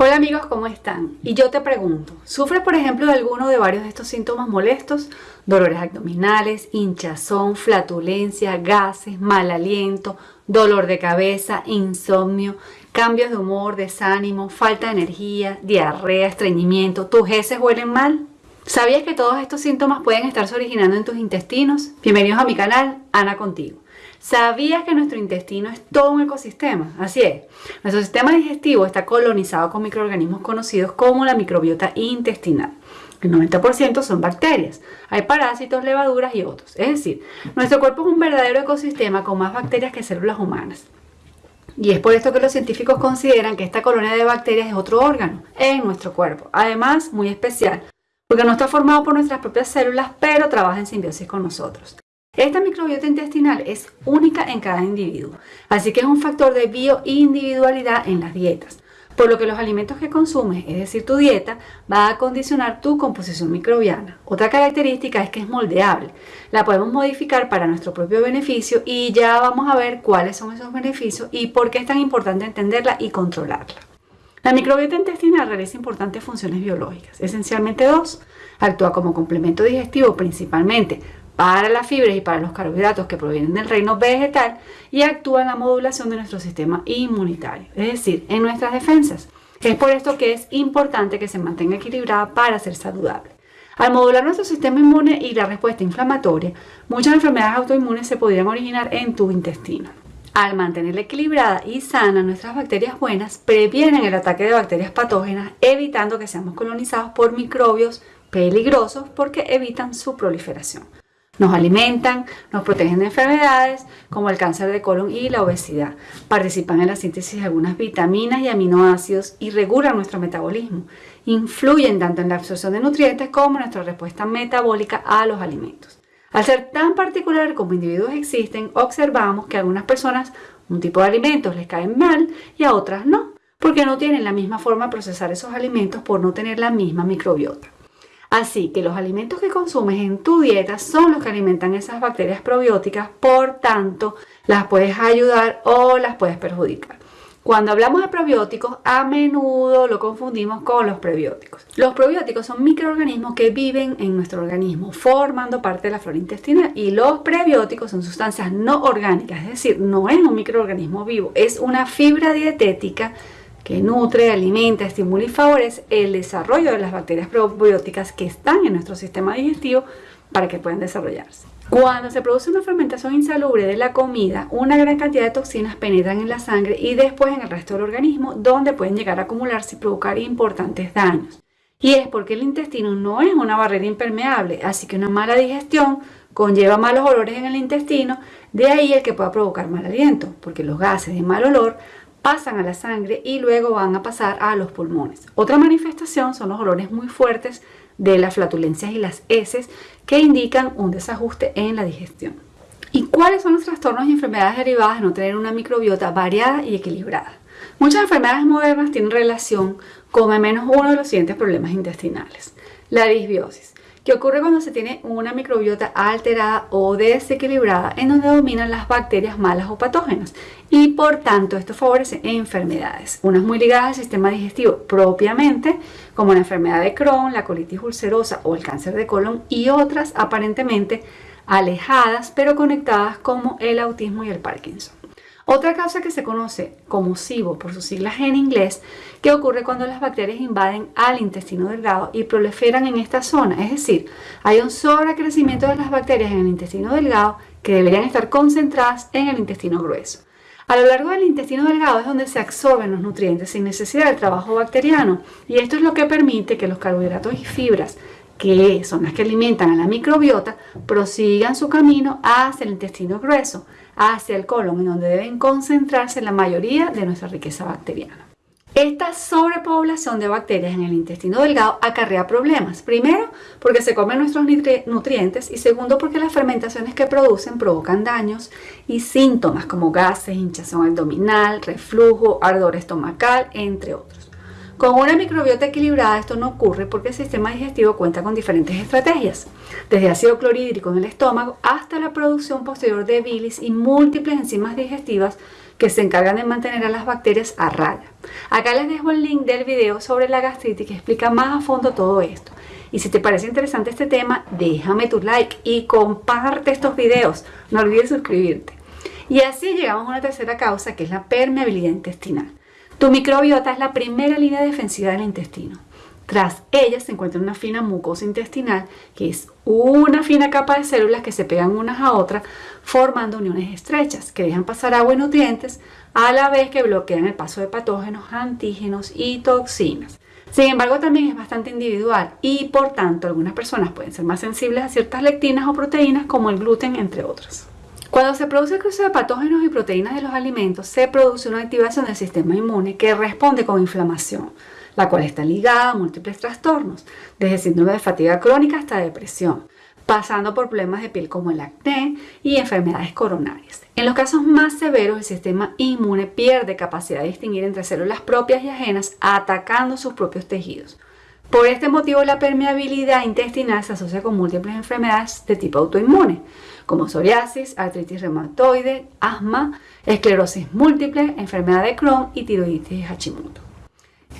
Hola amigos, ¿cómo están? Y yo te pregunto, ¿sufres por ejemplo de alguno de varios de estos síntomas molestos? Dolores abdominales, hinchazón, flatulencia, gases, mal aliento, dolor de cabeza, insomnio, cambios de humor, desánimo, falta de energía, diarrea, estreñimiento, ¿tus heces huelen mal? ¿Sabías que todos estos síntomas pueden estarse originando en tus intestinos? Bienvenidos a mi canal, Ana Contigo. ¿Sabías que nuestro intestino es todo un ecosistema? Así es. Nuestro sistema digestivo está colonizado con microorganismos conocidos como la microbiota intestinal. El 90% son bacterias. Hay parásitos, levaduras y otros. Es decir, nuestro cuerpo es un verdadero ecosistema con más bacterias que células humanas. Y es por esto que los científicos consideran que esta colonia de bacterias es otro órgano en nuestro cuerpo. Además, muy especial, porque no está formado por nuestras propias células, pero trabaja en simbiosis con nosotros. Esta microbiota intestinal es única en cada individuo, así que es un factor de bioindividualidad en las dietas, por lo que los alimentos que consumes, es decir, tu dieta, va a condicionar tu composición microbiana. Otra característica es que es moldeable, la podemos modificar para nuestro propio beneficio y ya vamos a ver cuáles son esos beneficios y por qué es tan importante entenderla y controlarla. La microbiota intestinal realiza importantes funciones biológicas, esencialmente dos. Actúa como complemento digestivo principalmente para las fibras y para los carbohidratos que provienen del reino vegetal y actúa en la modulación de nuestro sistema inmunitario, es decir, en nuestras defensas. Es por esto que es importante que se mantenga equilibrada para ser saludable. Al modular nuestro sistema inmune y la respuesta inflamatoria, muchas enfermedades autoinmunes se podrían originar en tu intestino. Al mantenerla equilibrada y sana, nuestras bacterias buenas previenen el ataque de bacterias patógenas, evitando que seamos colonizados por microbios peligrosos porque evitan su proliferación. Nos alimentan, nos protegen de enfermedades como el cáncer de colon y la obesidad. Participan en la síntesis de algunas vitaminas y aminoácidos y regulan nuestro metabolismo. Influyen tanto en la absorción de nutrientes como en nuestra respuesta metabólica a los alimentos. Al ser tan particular como individuos existen, observamos que a algunas personas un tipo de alimentos les caen mal y a otras no, porque no tienen la misma forma de procesar esos alimentos por no tener la misma microbiota. Así que los alimentos que consumes en tu dieta son los que alimentan esas bacterias probióticas, por tanto, las puedes ayudar o las puedes perjudicar. Cuando hablamos de probióticos, a menudo lo confundimos con los prebióticos. Los probióticos son microorganismos que viven en nuestro organismo, formando parte de la flora intestinal. Y los prebióticos son sustancias no orgánicas, es decir, no es un microorganismo vivo, es una fibra dietética que nutre, alimenta, estimula y favorece el desarrollo de las bacterias probióticas que están en nuestro sistema digestivo para que puedan desarrollarse. Cuando se produce una fermentación insalubre de la comida, una gran cantidad de toxinas penetran en la sangre y después en el resto del organismo, donde pueden llegar a acumularse y provocar importantes daños. Y es porque el intestino no es una barrera impermeable, así que una mala digestión conlleva malos olores en el intestino, de ahí el que pueda provocar mal aliento, porque los gases de mal olor pasan a la sangre y luego van a pasar a los pulmones. Otra manifestación son los olores muy fuertes de las flatulencias y las heces que indican un desajuste en la digestión. ¿Y cuáles son los trastornos y enfermedades derivadas de no tener una microbiota variada y equilibrada? Muchas enfermedades modernas tienen relación con al menos uno de los siguientes problemas intestinales. La disbiosis, que ocurre cuando se tiene una microbiota alterada o desequilibrada en donde dominan las bacterias malas o patógenas y por tanto esto favorece enfermedades, unas muy ligadas al sistema digestivo propiamente como la enfermedad de Crohn, la colitis ulcerosa o el cáncer de colon y otras aparentemente alejadas pero conectadas como el autismo y el Parkinson. Otra causa que se conoce como SIBO por sus siglas en inglés, que ocurre cuando las bacterias invaden al intestino delgado y proliferan en esta zona, es decir, hay un sobrecrecimiento de las bacterias en el intestino delgado que deberían estar concentradas en el intestino grueso. A lo largo del intestino delgado es donde se absorben los nutrientes sin necesidad del trabajo bacteriano y esto es lo que permite que los carbohidratos y fibras que son las que alimentan a la microbiota, prosigan su camino hacia el intestino grueso, hacia el colon, en donde deben concentrarse la mayoría de nuestra riqueza bacteriana. Esta sobrepoblación de bacterias en el intestino delgado acarrea problemas. Primero, porque se comen nuestros nutrientes y segundo, porque las fermentaciones que producen provocan daños y síntomas como gases, hinchazón abdominal, reflujo, ardor estomacal, entre otros. Con una microbiota equilibrada esto no ocurre porque el sistema digestivo cuenta con diferentes estrategias, desde ácido clorhídrico en el estómago hasta la producción posterior de bilis y múltiples enzimas digestivas que se encargan de mantener a las bacterias a raya. Acá les dejo el link del video sobre la gastritis que explica más a fondo todo esto. Y si te parece interesante este tema, déjame tu like y comparte estos videos. No olvides suscribirte. Y así llegamos a una tercera causa que es la permeabilidad intestinal. Tu microbiota es la primera línea defensiva del intestino. Tras ella se encuentra una fina mucosa intestinal, que es una fina capa de células que se pegan unas a otras formando uniones estrechas que dejan pasar agua y nutrientes a la vez que bloquean el paso de patógenos, antígenos y toxinas. Sin embargo, también es bastante individual y por tanto algunas personas pueden ser más sensibles a ciertas lectinas o proteínas como el gluten, entre otras. Cuando se produce el cruce de patógenos y proteínas de los alimentos, se produce una activación del sistema inmune que responde con inflamación la cual está ligada a múltiples trastornos, desde síndrome de fatiga crónica hasta depresión, pasando por problemas de piel como el acné y enfermedades coronarias. En los casos más severos, el sistema inmune pierde capacidad de distinguir entre células propias y ajenas, atacando sus propios tejidos. Por este motivo, la permeabilidad intestinal se asocia con múltiples enfermedades de tipo autoinmune, como psoriasis, artritis reumatoide, asma, esclerosis múltiple, enfermedad de Crohn y tiroiditis Hashimoto.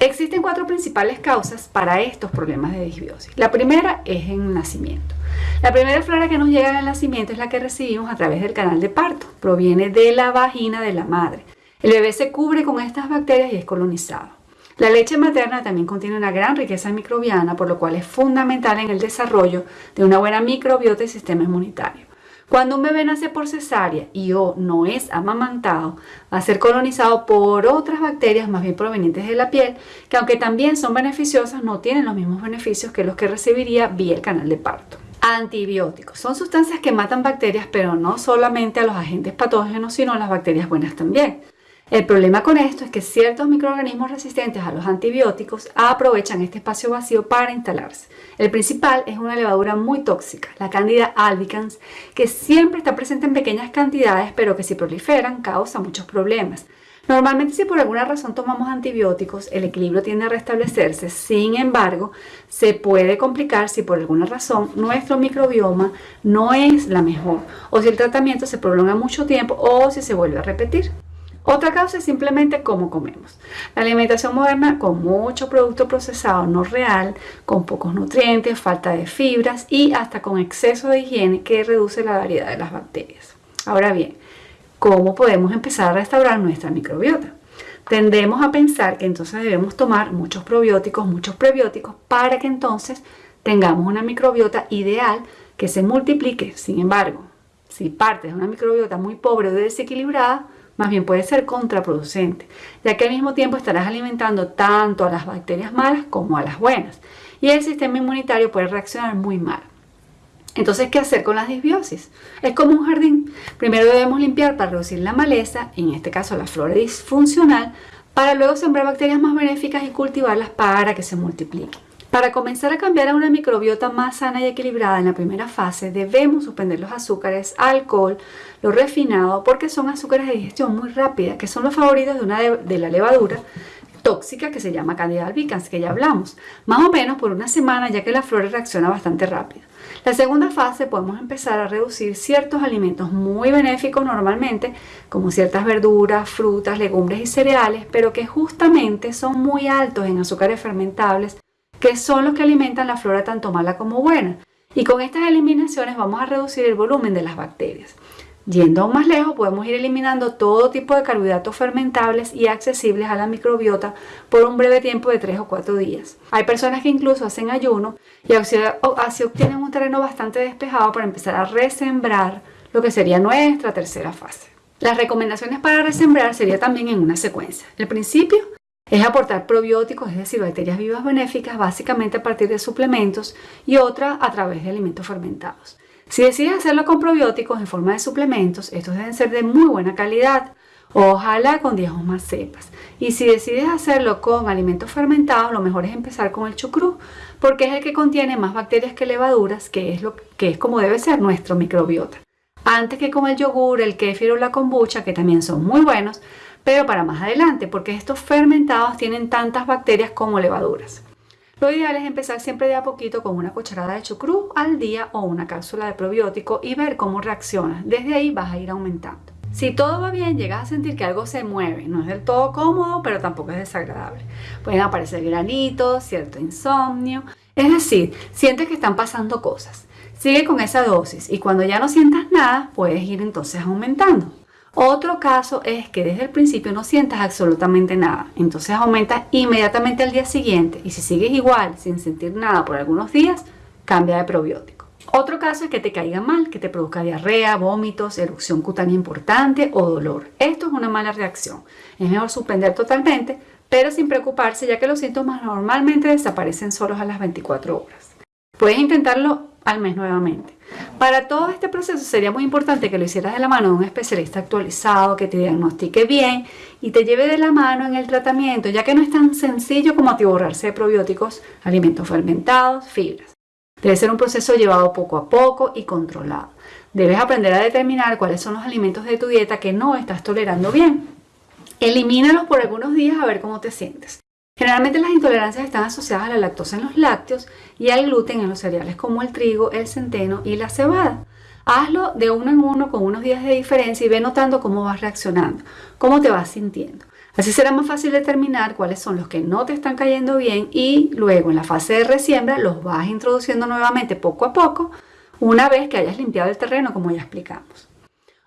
Existen cuatro principales causas para estos problemas de disbiosis. La primera es en el nacimiento. La primera flora que nos llega en el nacimiento es la que recibimos a través del canal de parto. Proviene de la vagina de la madre. El bebé se cubre con estas bacterias y es colonizado. La leche materna también contiene una gran riqueza microbiana, por lo cual es fundamental en el desarrollo de una buena microbiota y sistema inmunitario. Cuando un bebé nace por cesárea y o no es amamantado, va a ser colonizado por otras bacterias más bien provenientes de la piel, que aunque también son beneficiosas, no tienen los mismos beneficios que los que recibiría vía el canal de parto. Antibióticos. Son sustancias que matan bacterias, pero no solamente a los agentes patógenos, sino a las bacterias buenas también. El problema con esto es que ciertos microorganismos resistentes a los antibióticos aprovechan este espacio vacío para instalarse. El principal es una levadura muy tóxica, la Candida albicans, que siempre está presente en pequeñas cantidades, pero que si proliferan causa muchos problemas. Normalmente si por alguna razón tomamos antibióticos, el equilibrio tiende a restablecerse, sin embargo, se puede complicar si por alguna razón nuestro microbioma no es la mejor, o si el tratamiento se prolonga mucho tiempo o si se vuelve a repetir. Otra causa es simplemente cómo comemos. La alimentación moderna con mucho producto procesado no real, con pocos nutrientes, falta de fibras y hasta con exceso de higiene que reduce la variedad de las bacterias. Ahora bien, ¿cómo podemos empezar a restaurar nuestra microbiota? Tendemos a pensar que entonces debemos tomar muchos probióticos, muchos prebióticos, para que entonces tengamos una microbiota ideal que se multiplique. Sin embargo, si partes de una microbiota muy pobre o desequilibrada, más bien puede ser contraproducente, ya que al mismo tiempo estarás alimentando tanto a las bacterias malas como a las buenas, y el sistema inmunitario puede reaccionar muy mal. Entonces, ¿qué hacer con las disbiosis? Es como un jardín. Primero debemos limpiar para reducir la maleza, en este caso la flora disfuncional, para luego sembrar bacterias más benéficas y cultivarlas para que se multipliquen. Para comenzar a cambiar a una microbiota más sana y equilibrada en la primera fase, debemos suspender los azúcares, alcohol, lo refinado, porque son azúcares de digestión muy rápida, que son los favoritos de, una de, la levadura tóxica que se llama Candida albicans, que ya hablamos, más o menos por una semana ya que la flora reacciona bastante rápido. La segunda fase podemos empezar a reducir ciertos alimentos muy benéficos normalmente, como ciertas verduras, frutas, legumbres y cereales, pero que justamente son muy altos en azúcares fermentables que son los que alimentan la flora tanto mala como buena. Y con estas eliminaciones vamos a reducir el volumen de las bacterias. Yendo aún más lejos, podemos ir eliminando todo tipo de carbohidratos fermentables y accesibles a la microbiota por un breve tiempo de 3 o 4 días. Hay personas que incluso hacen ayuno y así obtienen un terreno bastante despejado para empezar a resembrar lo que sería nuestra tercera fase. Las recomendaciones para resembrar sería también en una secuencia. El principio es aportar probióticos, es decir, bacterias vivas benéficas, básicamente a partir de suplementos y otra a través de alimentos fermentados. Si decides hacerlo con probióticos en forma de suplementos, estos deben ser de muy buena calidad, ojalá con 10 o más cepas. Y si decides hacerlo con alimentos fermentados, lo mejor es empezar con el chucrú, porque es el que contiene más bacterias que levaduras, que es, lo, que es como debe ser nuestro microbiota. Antes que con el yogur, el kéfir o la kombucha, que también son muy buenos, pero para más adelante, porque estos fermentados tienen tantas bacterias como levaduras. Lo ideal es empezar siempre de a poquito con una cucharada de chucrú al día o una cápsula de probiótico y ver cómo reacciona. Desde ahí vas a ir aumentando. Si todo va bien, llegas a sentir que algo se mueve. No es del todo cómodo, pero tampoco es desagradable. Pueden aparecer granitos, cierto insomnio. Es decir, sientes que están pasando cosas. Sigue con esa dosis y cuando ya no sientas nada, puedes ir entonces aumentando. Otro caso es que desde el principio no sientas absolutamente nada, entonces aumentas inmediatamente al día siguiente y si sigues igual sin sentir nada por algunos días, cambia de probiótico. Otro caso es que te caiga mal, que te produzca diarrea, vómitos, erupción cutánea importante o dolor. Esto es una mala reacción. Es mejor suspender totalmente, pero sin preocuparse ya que los síntomas normalmente desaparecen solos a las 24 horas. Puedes intentarlo al mes nuevamente. Para todo este proceso sería muy importante que lo hicieras de la mano de un especialista actualizado que te diagnostique bien y te lleve de la mano en el tratamiento, ya que no es tan sencillo como atiborrarse de probióticos, alimentos fermentados, fibras. Debe ser un proceso llevado poco a poco y controlado. Debes aprender a determinar cuáles son los alimentos de tu dieta que no estás tolerando bien. Elimínalos por algunos días a ver cómo te sientes. Generalmente las intolerancias están asociadas a la lactosa en los lácteos y al gluten en los cereales como el trigo, el centeno y la cebada. Hazlo de uno en uno con unos días de diferencia y ve notando cómo vas reaccionando, cómo te vas sintiendo. Así será más fácil determinar cuáles son los que no te están cayendo bien y luego en la fase de resiembra los vas introduciendo nuevamente poco a poco una vez que hayas limpiado el terreno como ya explicamos.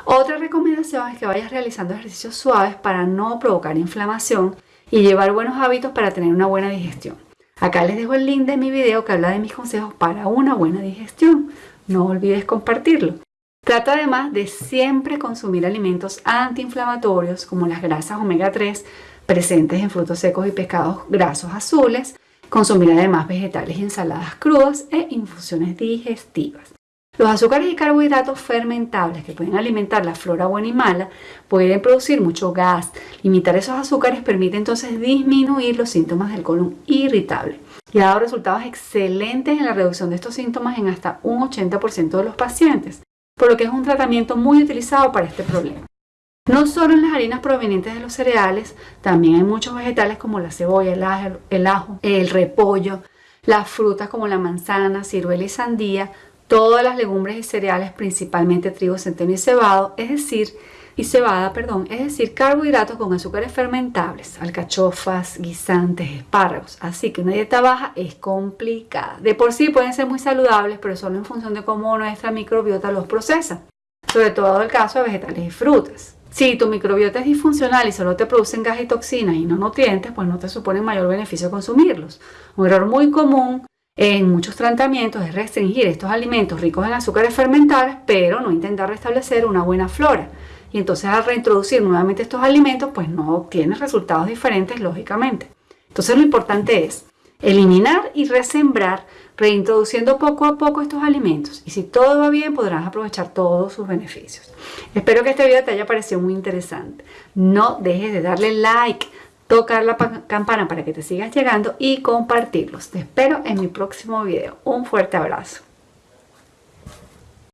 Otra recomendación es que vayas realizando ejercicios suaves para no provocar inflamación y llevar buenos hábitos para tener una buena digestión. Acá les dejo el link de mi video que habla de mis consejos para una buena digestión. No olvides compartirlo. Trata además de siempre consumir alimentos antiinflamatorios como las grasas omega 3 presentes en frutos secos y pescados grasos azules, consumir además vegetales y ensaladas crudas e infusiones digestivas. Los azúcares y carbohidratos fermentables que pueden alimentar la flora buena y mala pueden producir mucho gas. Limitar esos azúcares permite entonces disminuir los síntomas del colon irritable y ha dado resultados excelentes en la reducción de estos síntomas en hasta un 80% de los pacientes, por lo que es un tratamiento muy utilizado para este problema. No solo en las harinas provenientes de los cereales, también hay muchos vegetales como la cebolla, el ajo, el, ajo, el repollo, las frutas como la manzana, ciruela y sandía, todas las legumbres y cereales, principalmente trigo, centeno y cebado, es decir, y cebada, perdón, es decir, carbohidratos con azúcares fermentables, alcachofas, guisantes, espárragos. Así que una dieta baja es complicada. De por sí pueden ser muy saludables, pero solo en función de cómo nuestra microbiota los procesa. Sobre todo el caso de vegetales y frutas. Si tu microbiota es disfuncional y solo te producen gas y toxinas y no nutrientes, pues no te supone mayor beneficio consumirlos. Un error muy común en muchos tratamientos es restringir estos alimentos ricos en azúcares fermentables, pero no intentar restablecer una buena flora. Y entonces al reintroducir nuevamente estos alimentos, pues no obtienes resultados diferentes, lógicamente. Entonces lo importante es eliminar y resembrar, reintroduciendo poco a poco estos alimentos. Y si todo va bien, podrás aprovechar todos sus beneficios. Espero que este video te haya parecido muy interesante. No dejes de darle like tocar la campana para que te sigas llegando y compartirlos. Te espero en mi próximo video. Un fuerte abrazo.